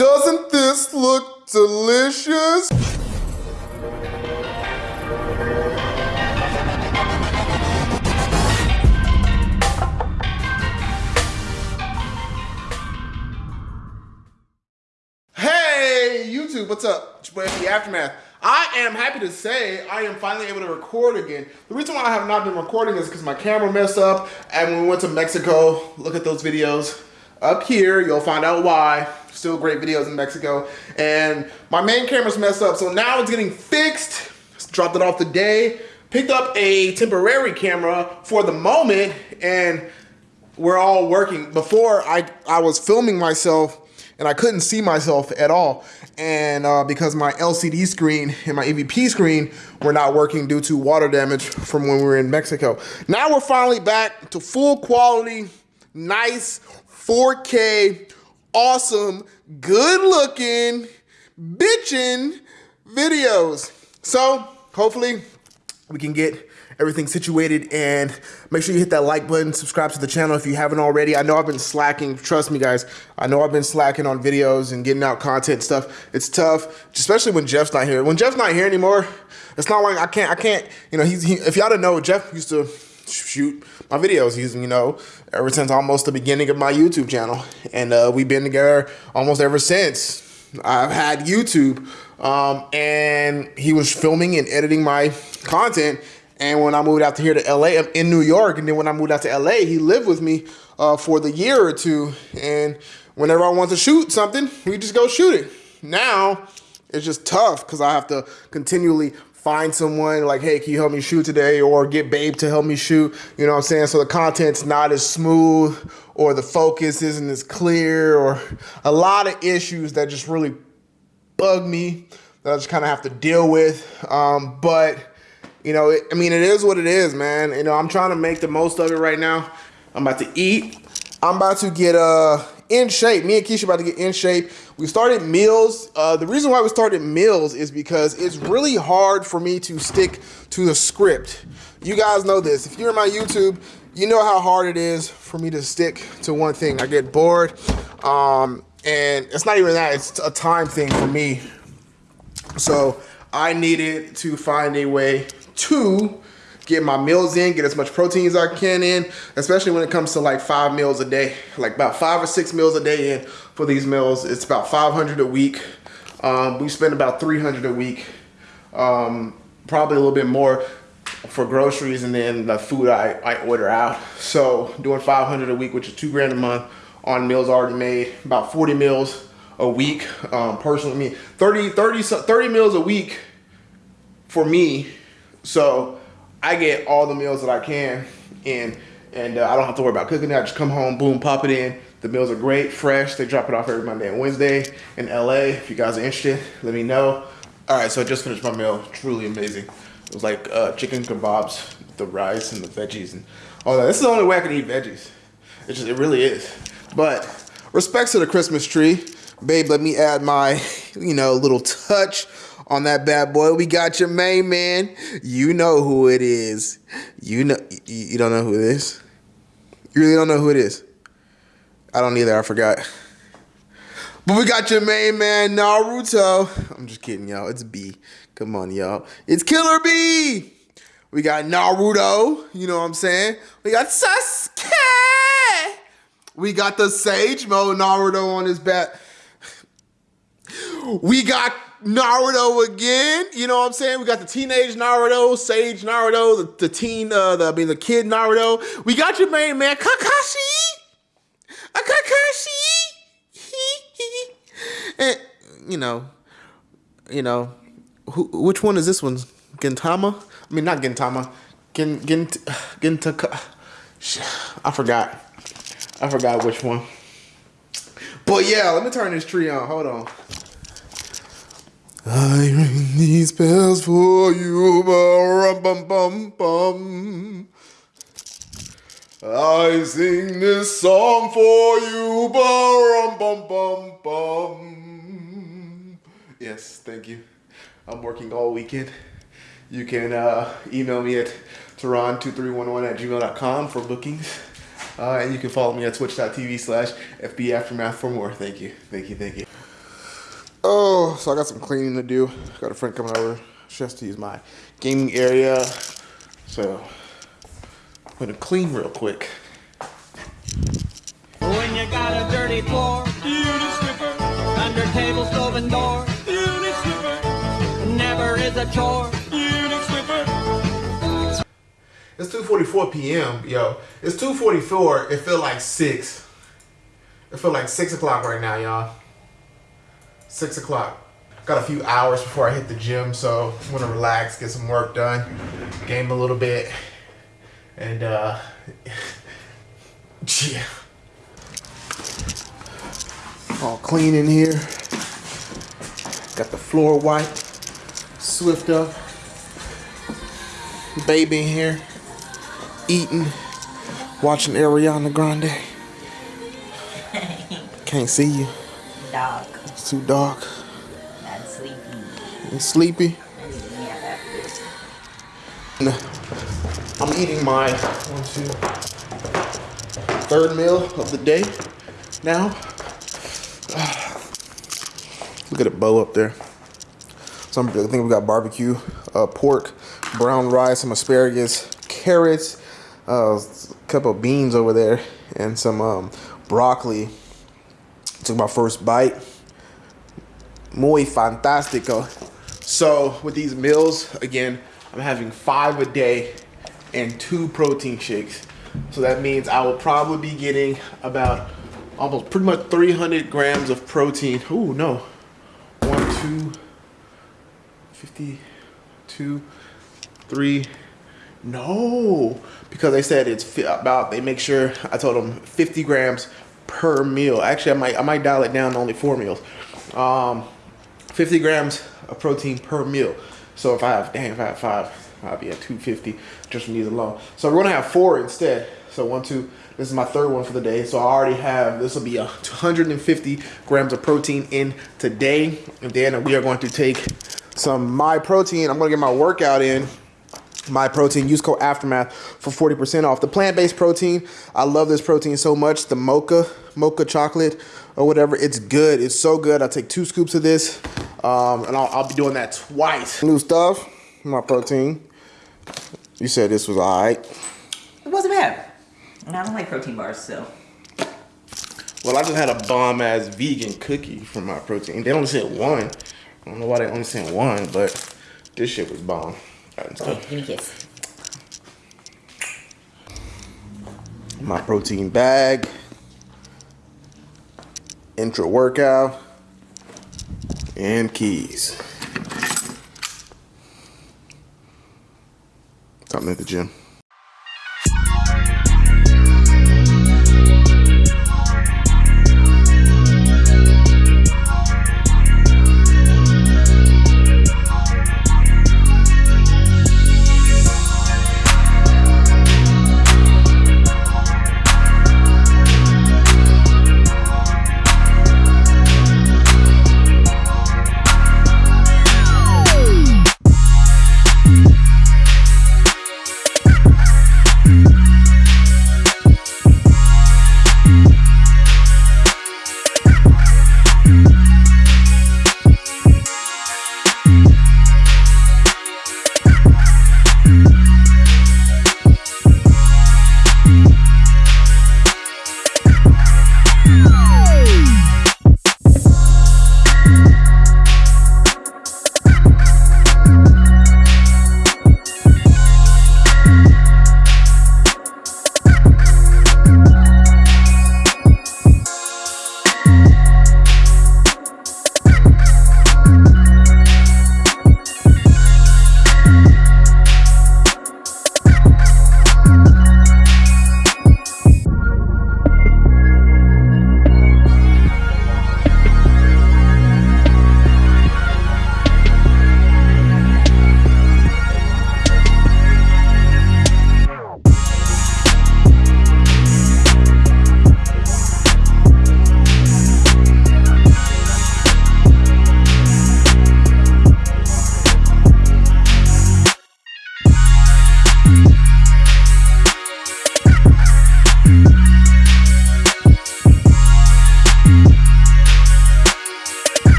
Doesn't this look delicious? Hey, YouTube, what's up? It's your boy, the Aftermath. I am happy to say I am finally able to record again. The reason why I have not been recording is because my camera messed up and when we went to Mexico, look at those videos up here, you'll find out why. Still great videos in Mexico. And my main camera's messed up, so now it's getting fixed. Just dropped it off today. Picked up a temporary camera for the moment and we're all working. Before I, I was filming myself and I couldn't see myself at all. And uh, because my LCD screen and my EVF screen were not working due to water damage from when we were in Mexico. Now we're finally back to full quality, nice 4K, awesome, good looking, bitchin' videos. So hopefully we can get everything situated and make sure you hit that like button subscribe to the channel if you haven't already. I know i've been slacking trust me guys. I know i've been slacking on videos and getting out content stuff. It's tough especially when jeff's not here. When jeff's not here anymore it's not like i can't i can't you know he's he, if y'all don't know jeff used to shoot my videos he's you know ever since almost the beginning of my youtube channel and uh, we've been together almost ever since i've had youtube um, and he was filming and editing my content and when I moved out to here to LA, in New York, and then when I moved out to LA, he lived with me uh, for the year or two. And whenever I want to shoot something, we just go shoot it. Now, it's just tough because I have to continually find someone like, hey, can you help me shoot today? Or get Babe to help me shoot. You know what I'm saying? So the content's not as smooth or the focus isn't as clear or a lot of issues that just really bug me that I just kind of have to deal with. Um, but you know, it, I mean, it is what it is, man. You know, I'm trying to make the most of it right now. I'm about to eat. I'm about to get uh in shape. Me and Keisha about to get in shape. We started meals. Uh, the reason why we started meals is because it's really hard for me to stick to the script. You guys know this. If you're in my YouTube, you know how hard it is for me to stick to one thing. I get bored. Um, and it's not even that, it's a time thing for me. So I needed to find a way to get my meals in, get as much protein as I can in, especially when it comes to like five meals a day, like about five or six meals a day in for these meals. It's about 500 a week. Um, we spend about 300 a week, um, probably a little bit more for groceries and then the food I, I order out. So doing 500 a week, which is two grand a month on meals already made, about 40 meals a week. Um, personally, me 30, 30, 30 meals a week for me so I get all the meals that I can in and uh, I don't have to worry about cooking it. I just come home, boom, pop it in. The meals are great, fresh. They drop it off every Monday and Wednesday in LA. If you guys are interested, let me know. All right, so I just finished my meal. Truly amazing. It was like uh, chicken kebabs, the rice and the veggies and all that. This is the only way I can eat veggies. It just, it really is. But respects to the Christmas tree. Babe, let me add my, you know, little touch on that bad boy. We got your main man. You know who it is. You know you don't know who it is. You really don't know who it is. I don't either. I forgot. But we got your main man Naruto. I'm just kidding, y'all. It's B. Come on, y'all. It's Killer B. We got Naruto. You know what I'm saying? We got Sasuke. We got the Sage Mode Naruto on his back. We got Naruto again. You know what I'm saying? We got the teenage Naruto, Sage Naruto, the, the teen, uh, the, I mean, the kid Naruto. We got your main man, Kakashi. A Kakashi. and, you know, you know, who, which one is this one? Gintama? I mean, not Gintama. Gin, Gint, Gintaka. I forgot. I forgot which one. But yeah, let me turn this tree on. Hold on. I ring these bells for you, bum bum bum bum. I sing this song for you, bum bum bum bum. Yes, thank you. I'm working all weekend. You can uh, email me at tehran2311 at gmail.com for bookings. Uh, and you can follow me at twitch.tv slash FB Aftermath for more. Thank you, thank you, thank you. Whew, so I got some cleaning to do. Got a friend coming over. She has to use my gaming area. So I'm gonna clean real quick. When you got a dirty floor, unit stripper. Under table, stove, and door, unit stripper. Never is a chore, unit stripper. It's 2:44 p.m. Yo, it's 2:44. It feel like six. It feel like six o'clock right now, y'all. Six o'clock. Got a few hours before I hit the gym, so I'm gonna relax, get some work done, game a little bit, and uh, yeah. All clean in here. Got the floor wiped, swift up. Baby in here eating, watching Ariana Grande. Can't see you. Dog. It's too dark. Not sleepy. Sleepy. Yeah. I'm eating my one, two, third meal of the day now. Look at the bow up there. Some I think we got barbecue, uh, pork, brown rice, some asparagus, carrots, uh, a couple of beans over there, and some um, broccoli. Took my first bite. Muy fantastico. So with these meals, again, I'm having five a day and two protein shakes. So that means I will probably be getting about almost pretty much 300 grams of protein. Ooh, no. One, two, 52, three. No, because they said it's about. They make sure I told them 50 grams per meal. Actually, I might I might dial it down to only four meals. Um, 50 grams of protein per meal. So if I have, dang, if I have five, I'll be at 250 just from these alone. So we're gonna have four instead. So one, two. This is my third one for the day. So I already have. This will be a 250 grams of protein in today, and then we are going to take some my protein. I'm gonna get my workout in my protein use code aftermath for 40% off the plant-based protein i love this protein so much the mocha mocha chocolate or whatever. It's good. It's so good. I take two scoops of this um, and I'll, I'll be doing that twice. New stuff my protein. You said this was all right. It wasn't bad. And I don't like protein bars, so. well i just had a bomb ass vegan cookie for my protein. They only sent one. I don't know why they only sent one but this shit was bomb. Okay, give me a kiss. my protein bag, intra workout, and keys. Something at the gym.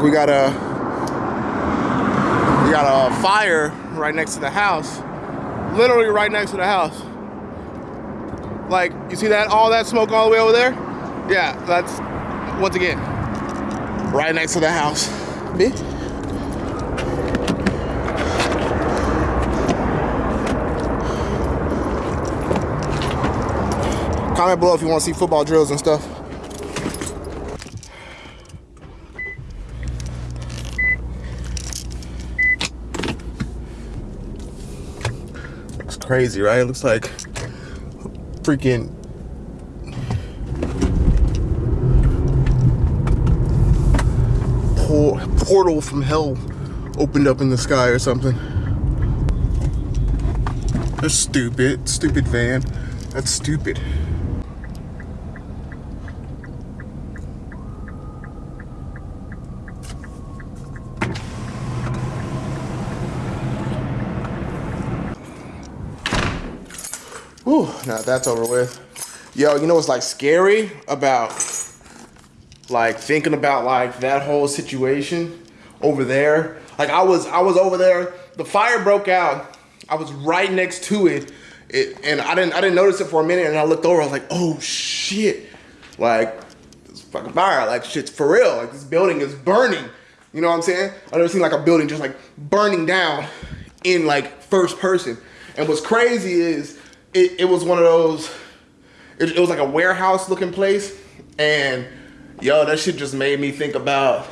Like we got a we got a fire right next to the house. Literally right next to the house. Like you see that all that smoke all the way over there? Yeah, that's once again right next to the house. Bitch. Comment below if you want to see football drills and stuff. Crazy, right? It looks like freaking portal from hell opened up in the sky or something. That's stupid. Stupid van. That's stupid. Whew, now that's over with. Yo, you know what's like scary about like thinking about like that whole situation over there? Like I was I was over there, the fire broke out. I was right next to it. It and I didn't I didn't notice it for a minute and I looked over, I was like, oh shit. Like it's fucking fire, like shit's for real. Like this building is burning. You know what I'm saying? I've never seen like a building just like burning down in like first person. And what's crazy is it, it was one of those, it, it was like a warehouse looking place. And yo, that shit just made me think about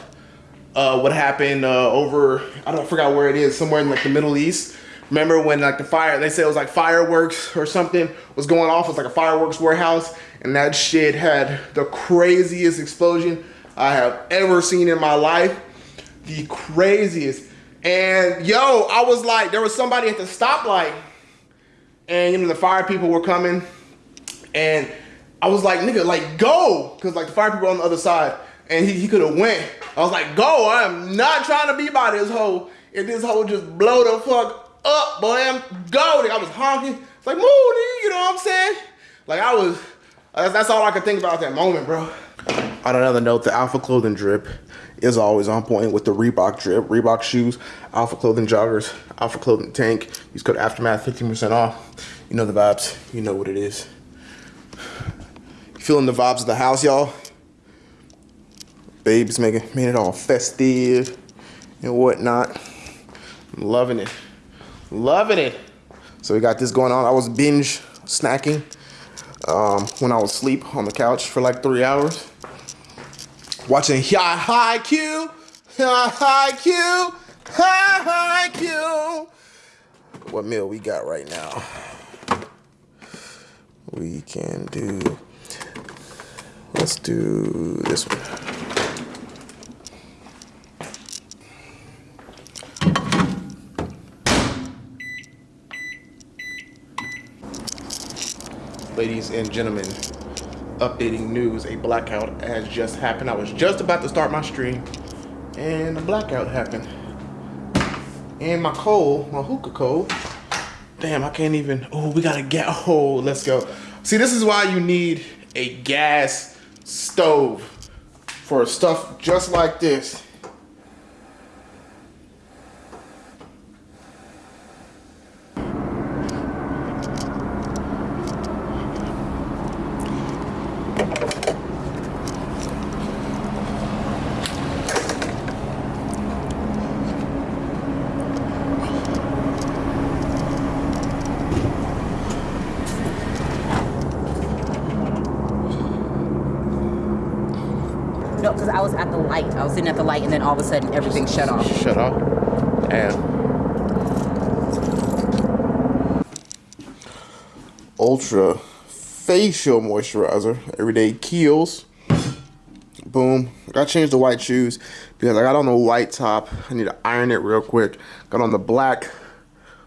uh, what happened uh, over, I don't I forgot where it is, somewhere in like the Middle East. Remember when like the fire, they said it was like fireworks or something was going off. It was like a fireworks warehouse. And that shit had the craziest explosion I have ever seen in my life. The craziest. And yo, I was like, there was somebody at the stoplight and you know the fire people were coming and I was like, nigga, like go. Cause like the fire people on the other side and he, he could have went. I was like, go, I am not trying to be by this hole. If this hole just blow the fuck up, boy, I'm go. Like, I was honking. It's like, nigga, you know what I'm saying? Like I was, that's, that's all I could think about at that moment, bro. On another note, the Alpha Clothing drip is always on point with the Reebok drip. Reebok shoes, Alpha Clothing joggers, Alpha Clothing tank. Use code Aftermath, 15% off. You know the vibes. You know what it is. Feeling the vibes of the house, y'all. Babes making made it all festive and whatnot. I'm loving it. Loving it. So we got this going on. I was binge snacking um, when I was asleep on the couch for like three hours. Watching Haikyuu, High Q, Haikyuu. What meal we got right now? We can do. Let's do this one. Ladies and gentlemen, updating news, a blackout has just happened. I was just about to start my stream and a blackout happened. And my coal, my hookah coal, damn, I can't even, oh, we gotta get, a oh, let's go. See, this is why you need a gas stove for stuff just like this. No, because I was at the light. I was sitting at the light, and then all of a sudden everything shut off. Shut off. Damn. Ultra facial moisturizer, everyday Kiehl's. Boom. Got to change the white shoes because I got on the white top. I need to iron it real quick. Got on the black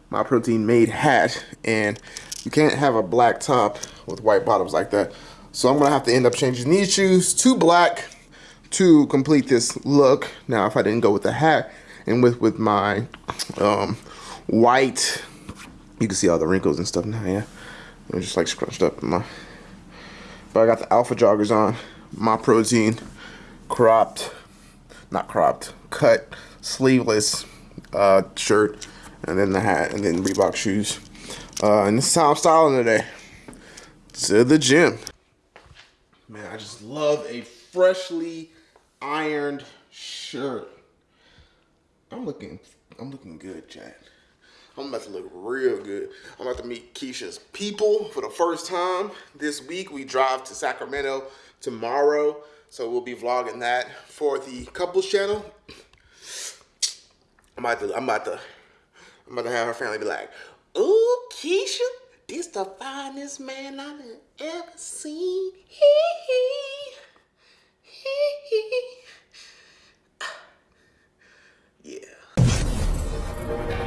My Protein made hat, and you can't have a black top with white bottoms like that. So I'm gonna have to end up changing these shoes to black to complete this look. Now, if I didn't go with the hat and with with my um, white, you can see all the wrinkles and stuff now. Yeah, I'm just like scrunched up. My, but I got the Alpha joggers on, my protein, cropped not cropped, cut, sleeveless uh, shirt, and then the hat, and then Reebok shoes. Uh, and this is how I'm styling today. To the gym. Man, I just love a freshly ironed shirt. I'm looking, I'm looking good, Chad. I'm about to look real good. I'm about to meet Keisha's people for the first time this week. We drive to Sacramento tomorrow, so we'll be vlogging that for the couples channel. I'm about to, I'm about to, I'm about to have her family be like, "Ooh, Keisha, this the finest man I've ever seen." Hee hee, hee hee. Yeah.